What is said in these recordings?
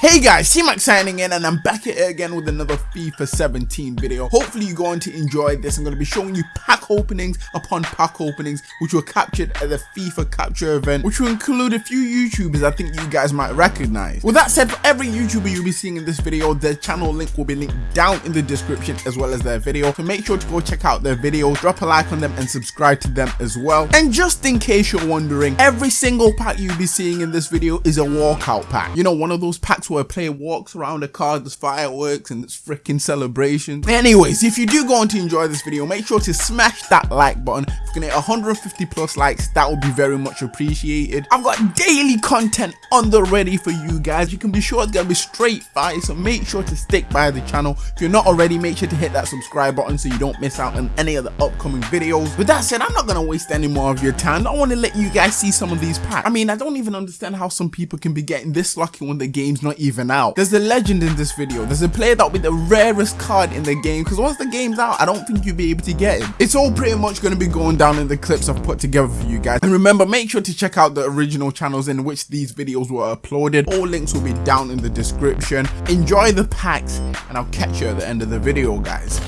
Hey guys, C-Max signing in and I'm back here again with another FIFA 17 video. Hopefully you're going to enjoy this. I'm going to be showing you pack openings upon pack openings which were captured at the FIFA capture event which will include a few YouTubers I think you guys might recognize. With that said, for every YouTuber you'll be seeing in this video, their channel link will be linked down in the description as well as their video. So make sure to go check out their videos, drop a like on them and subscribe to them as well. And just in case you're wondering, every single pack you'll be seeing in this video is a walkout pack. You know, one of those packs where a player walks around the car, there's fireworks and it's freaking celebration. Anyways, if you do go on to enjoy this video, make sure to smash that like button. If you can hit 150 plus likes, that would be very much appreciated. I've got daily content on the ready for you guys. You can be sure it's gonna be straight fire, so make sure to stick by the channel. If you're not already, make sure to hit that subscribe button so you don't miss out on any of the upcoming videos. With that said, I'm not gonna waste any more of your time. I want to let you guys see some of these packs. I mean, I don't even understand how some people can be getting this lucky when the game's not even out. There's a legend in this video. There's a player that be the rarest card in the game because once the game's out, I don't think you'll be able to get it. It's all pretty much going to be going down in the clips I've put together for you guys. And remember, make sure to check out the original channels in which these videos were uploaded. All links will be down in the description. Enjoy the packs and I'll catch you at the end of the video, guys.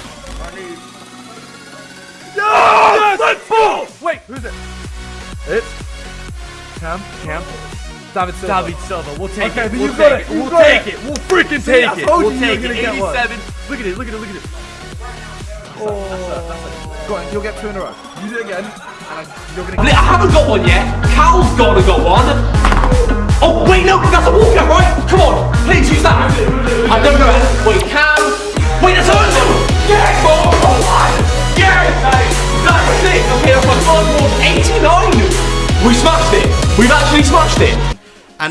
Yes! Let's go! Wait, who's it? It's Cam. Cam. David Silva. David Silva. We'll take Okay, it. then We'll got take it. it. We'll take it. it. We'll freaking See, take it. We'll you you take it. gonna get one. 87. Look at it. Look at it. Look at it. Oh. Go on, you'll get two in a row. Use it again, and I- you're gonna I haven't got one yet. Cal's gotta got one. Oh wait, no, that's a walkout, right? Come on,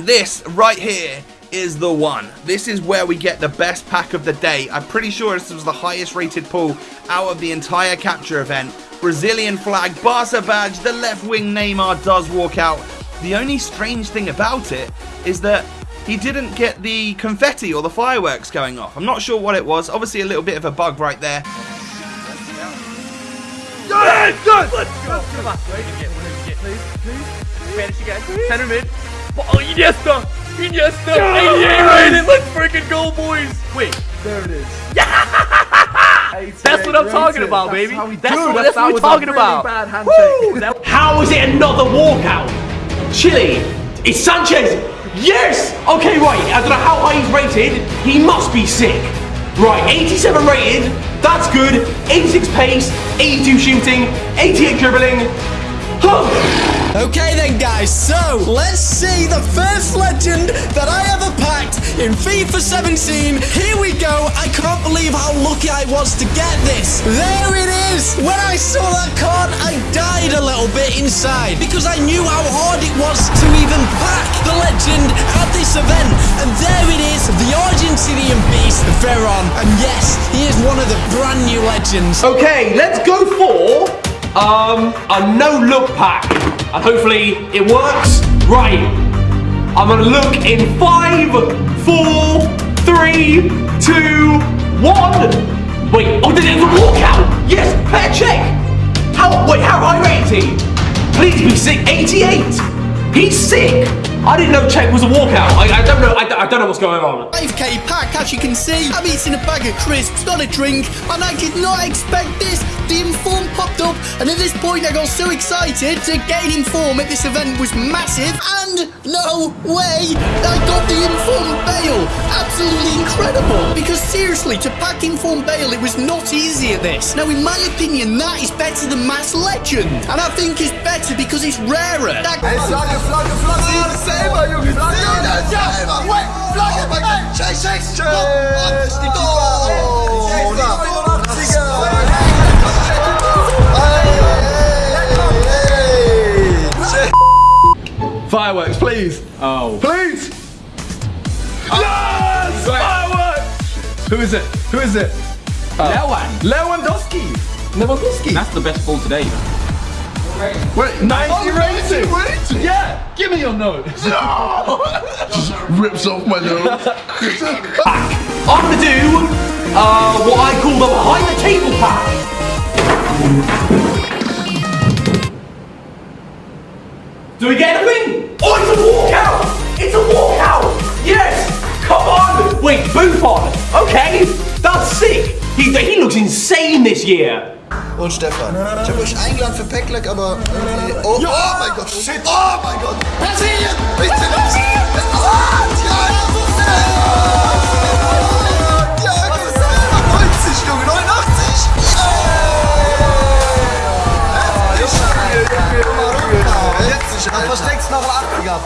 This right here is the one. This is where we get the best pack of the day. I'm pretty sure this was the highest rated pull out of the entire capture event. Brazilian flag, Barca badge, the left wing Neymar does walk out. The only strange thing about it is that he didn't get the confetti or the fireworks going off. I'm not sure what it was. Obviously a little bit of a bug right there. Yes! Yes! Let's go. Come on. Please, please. Spanish again. Center mid. Oh, Iniesta. Iniesta. 88 rated. Let's freaking go, boys. Wait. There it is. Yeah! That's what I'm talking about, That's baby. how we That's do. what- that's what we're talking really about. Bad handshake. How is it another walkout? Chile. It's Sanchez. Yes. Okay, right. I don't know how high he's rated. He must be sick. Right, 87 rated. That's good. 86 pace, 82 shooting, 88 dribbling. Okay then guys, so let's see the first legend that I ever packed in FIFA 17. Here we go. I can't believe how lucky I was to get this. There it is. When I saw that card, I died a little bit inside because I knew how hard it was to even pack the legend at this event. And there it is, the Argentinian beast, Veron. And yes, he is one of the brand new legends. Okay, let's go for um a no look pack. And hopefully it works. Right. I'm gonna look in five, four, three, two, one. Wait, oh did it was a walkout? Yes, Petr Čech. How wait, how high he? Please be sick. 88. He's sick. I didn't know Čech was a walkout. I, I don't know. I, I don't know what's going on. 5k pack, as you can see. I'm eating a bag of crisps, not a drink, and I did not expect this. The inform popped up, and at this point, I got so excited to get an inform at this event was massive. And no way, I got the inform Bale. Absolutely incredible. Because seriously, to pack inform Bale, it was not easy at this. Now, in my opinion, that is better than Mass Legend, and I think it's better because it's rarer. That- Flagge, Flagge, Flagge! Junge! Flagge! Flagge! Please. Oh. Please. Yes! Fireworks! Who is it? Who is it? Lewan. Lewandowski. Lewandowski. That's the best ball today. Wait, 90 rating. Yeah. Give me your note. Rips off my nose. I'm gonna do uh, what I call the behind the table pack. This year. Und Stefan. Ich habe euch eingeladen für Packlack, aber irgendwie. Oh, oh mein Gott. Shit. Oh mein Gott. Brasilien. Bitte nicht. Oh, Thiago Thiago Silva. 90, Junge. 89. Dann versteckst du noch 80er.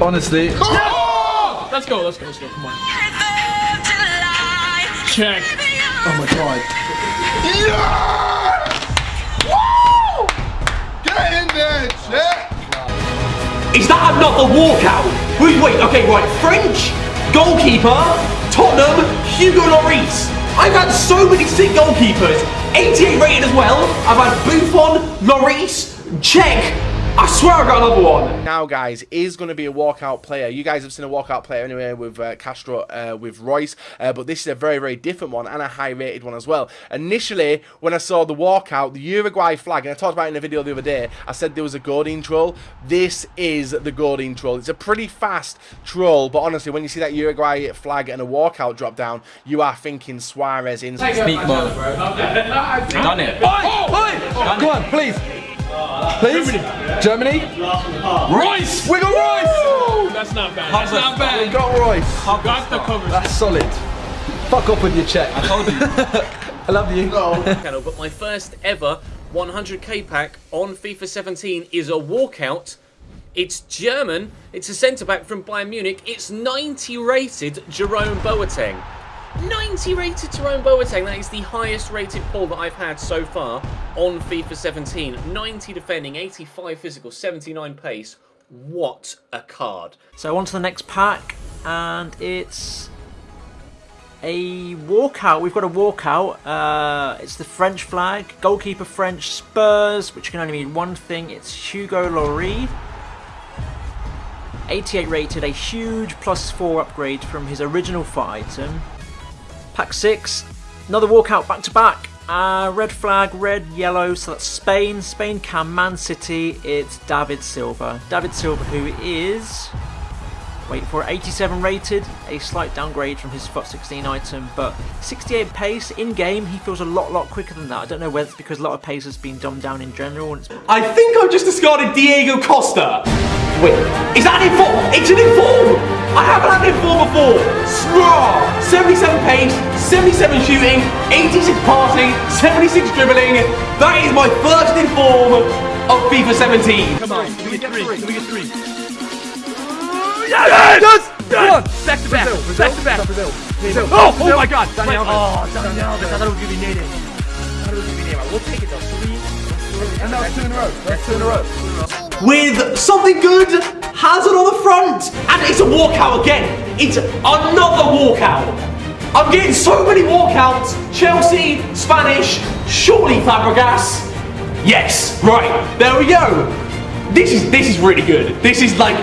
Honestly, Let's go, let's go, let's go. Come on. Check. Oh my god. Yeah! Woo! Get in there, Chet. Is that another walkout? Wait, wait, okay, right. French goalkeeper, Tottenham, Hugo Lloris. I've had so many sick goalkeepers. 88 rated as well. I've had Buffon, Lloris, Čech. I swear I got another one. now, guys, is going to be a walkout player. You guys have seen a walkout player anyway with uh, Castro, uh, with Reus, uh, but this is a very, very different one and a high-rated one as well. Initially, when I saw the walkout, the Uruguay flag, and I talked about it in a video the other day, I said there was a Godin troll. This is the Godin troll. It's a pretty fast troll, but honestly, when you see that Uruguay flag and a walkout drop down, you are thinking Suarez in. Speak mode. Done it. Come on, please. Please. Germany. Reus! We got Reus. That's not bad. That's not bad. We bad. got Reus. Got the coverage. That's solid. Fuck up with your check. I told you. I love you. channel, but my first ever 100k pack on FIFA 17 is a walkout. It's German. It's a centre back from Bayern Munich. It's 90 rated Jerome Boateng. 90 rated Jerome Boateng. That is the highest rated pull that I've had so far on FIFA 17. 90 defending, 85 physical, 79 pace. What a card. So on to the next pack, and it's a walkout. We've got a walkout. Uh, it's the French flag, goalkeeper French Spurs, which can only mean one thing. It's Hugo Lloris. 88 rated, a huge plus 4 upgrade from his original foot item. Pack 6, another walkout back to back. Uh, red flag, red, yellow, so that's Spain. Spain can Man City, it's David Silva. David Silva, who is, wait for 87 rated, a slight downgrade from his FUT 16 item, but 68 pace in game, he feels a lot, lot quicker than that. I don't know whether it's because a lot of pace has been dumbed down in general. And it's I think I've just discarded Diego Costa. Wait, is that an inform? It's an inform! I haven't had an inform before! Straw! 77 pace, 77 shooting, 86 passing, 76 dribbling. That is my first inform of FIFA 17. Come on. Give me three. Give me three. Yes! Come on! Back to back. Back to back. Oh, oh my god! Daniel Oh, We'll take it though. Three. And that's two in a row. That's two in a row. with something good, Hazard on the front, and it's a walkout again. It's another walkout. I'm getting so many walkouts. Chelsea, Spanish, surely Fabregas. Yes, right, there we go. This is this is really good. This is like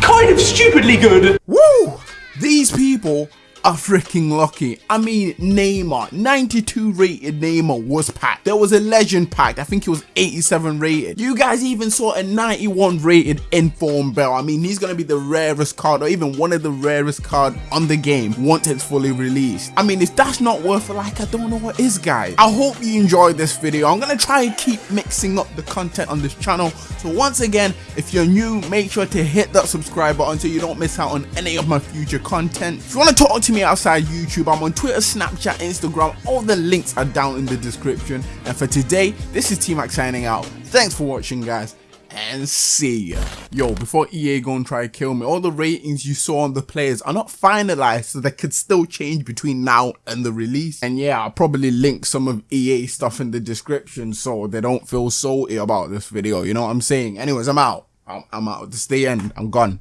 kind of stupidly good. Woo! These people are freaking lucky. I mean, Neymar, 92 rated Neymar was packed. There was a legend packed. I think it was 87 rated. You guys even saw a 91 rated Inform Bale. I mean, he's gonna be the rarest card, or even one of the rarest card on the game once it's fully released. I mean, if that's not worth like I don't know what is, guys. I hope you enjoyed this video. I'm gonna try and keep mixing up the content on this channel. So once again, if you're new, make sure to hit that subscribe button so you don't miss out on any of my future content. If you want to talk to me outside YouTube, I'm on Twitter, Snapchat, Instagram. All the links are down in the description. And for today, this is T-Mac signing out. Thanks for watching, guys. And see ya. Yo, before EA go and try to kill me, all the ratings you saw on the players are not finalized, so they could still change between now and the release. And yeah, I'll probably link some of EA stuff in the description so they don't feel salty about this video. You know what I'm saying? Anyways, I'm out. I'm, I'm out. This is the end. I'm gone.